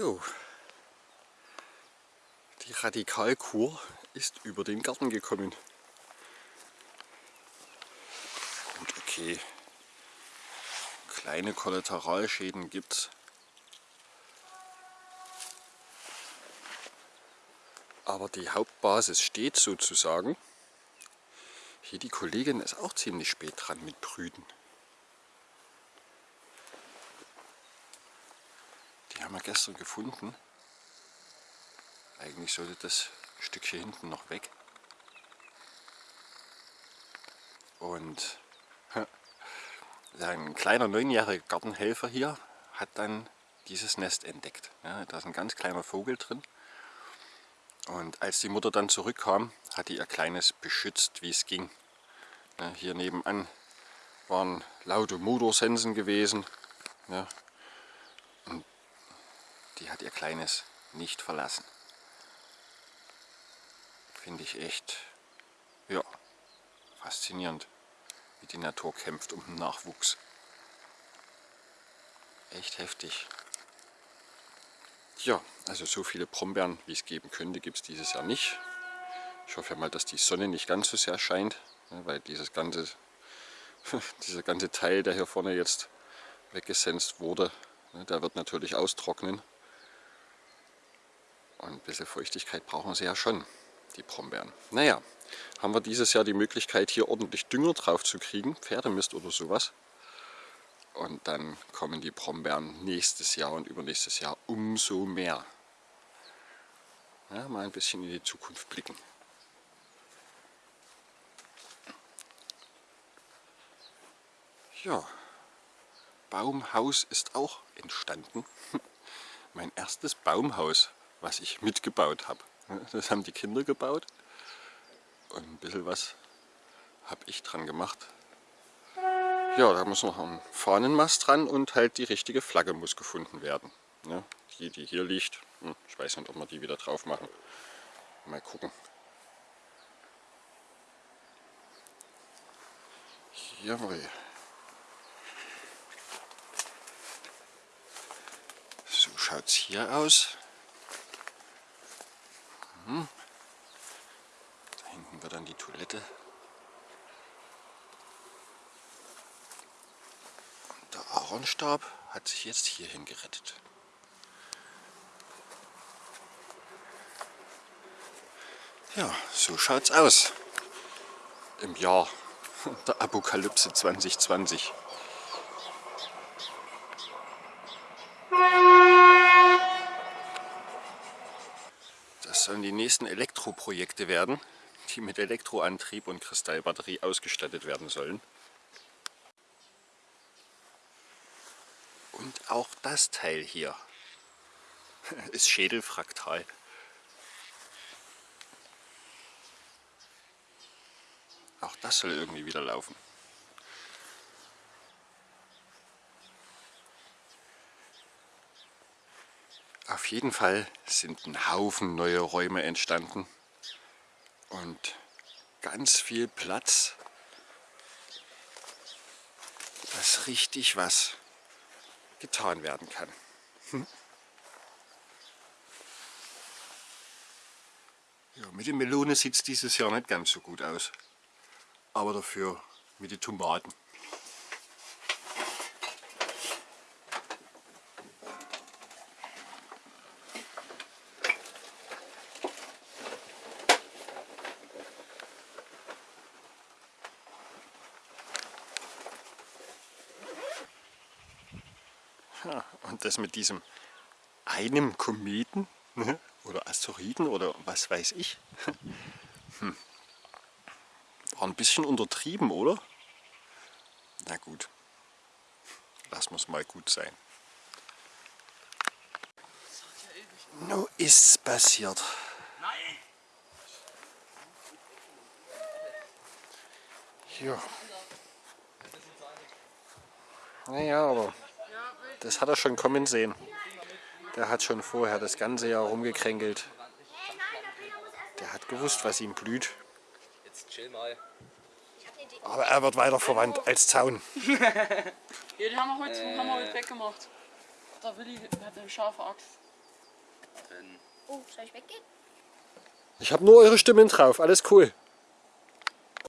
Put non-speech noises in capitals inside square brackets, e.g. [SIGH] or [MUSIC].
Jo. Die Radikalkur ist über den Garten gekommen. Gut, okay. Kleine Kollateralschäden gibt's. Aber die Hauptbasis steht sozusagen. Hier die Kollegin ist auch ziemlich spät dran mit Brüten. Haben wir gestern gefunden. Eigentlich sollte das Stück hier hinten noch weg. Und ein kleiner neunjähriger Gartenhelfer hier hat dann dieses Nest entdeckt. Ja, da ist ein ganz kleiner Vogel drin. Und als die Mutter dann zurückkam, hat die ihr Kleines beschützt, wie es ging. Ja, hier nebenan waren laute Motorsensen gewesen. Ja, hat ihr Kleines nicht verlassen. Finde ich echt ja, faszinierend wie die Natur kämpft um den Nachwuchs. Echt heftig. Ja, also so viele Brombeeren, wie es geben könnte, gibt es dieses Jahr nicht. Ich hoffe mal, dass die Sonne nicht ganz so sehr scheint, ne, weil dieses ganze, [LAUGHS] dieser ganze Teil, der hier vorne jetzt weggesenzt wurde, ne, der wird natürlich austrocknen. Und ein bisschen Feuchtigkeit brauchen sie ja schon, die Brombeeren. Naja, haben wir dieses Jahr die Möglichkeit, hier ordentlich Dünger drauf zu kriegen, Pferdemist oder sowas. Und dann kommen die Brombeeren nächstes Jahr und übernächstes Jahr umso mehr. Ja, mal ein bisschen in die Zukunft blicken. Ja, Baumhaus ist auch entstanden. [LAUGHS] mein erstes Baumhaus, was ich mitgebaut habe. Das haben die Kinder gebaut. Und ein bisschen was habe ich dran gemacht. Ja, da muss noch ein Fahnenmast dran und halt die richtige Flagge muss gefunden werden. Die, die hier liegt, hm, ich weiß nicht, ob wir die wieder drauf machen. Mal gucken. Jawohl. So schaut es hier aus. Hm hinten wird dann die Toilette. Und der Aaronstab hat sich jetzt hierhin gerettet. Ja, so schaut's aus. Im Jahr [LAUGHS] der Apokalypse 2020. sollen die nächsten Elektroprojekte werden die mit Elektroantrieb und Kristallbatterie ausgestattet werden sollen. Und auch das Teil hier [LAUGHS] ist schädelfraktal. Auch das soll irgendwie wieder laufen. Auf jeden Fall sind ein Haufen neue Räume entstanden und ganz viel Platz, dass richtig was getan werden kann. Hm? Ja, mit den Melone sieht es dieses Jahr nicht ganz so gut aus, aber dafür mit den Tomaten. Ja, [LAUGHS] und das mit diesem einem Kometen ne? oder Asteroiden oder was weiß ich. [LAUGHS] Hm. War ein bisschen untertrieben, oder? Na gut, lassen wir es mal gut sein. No ist's passiert. Nein! Ja. Naja, aber das hat er schon kommen sehen. Der hat schon vorher das ganze Jahr rumgekränkelt. Der hat gewusst, was ihm blüht. Jetzt chill mal. Aber er wird weiter verwandt als Zaun. [LAUGHS] ja, den haben wir heute, haben wir heute weggemacht. Der Willi hat eine scharfe Axt. Oh, soll ich weggehen? Ich habe nur eure Stimmen drauf, alles cool.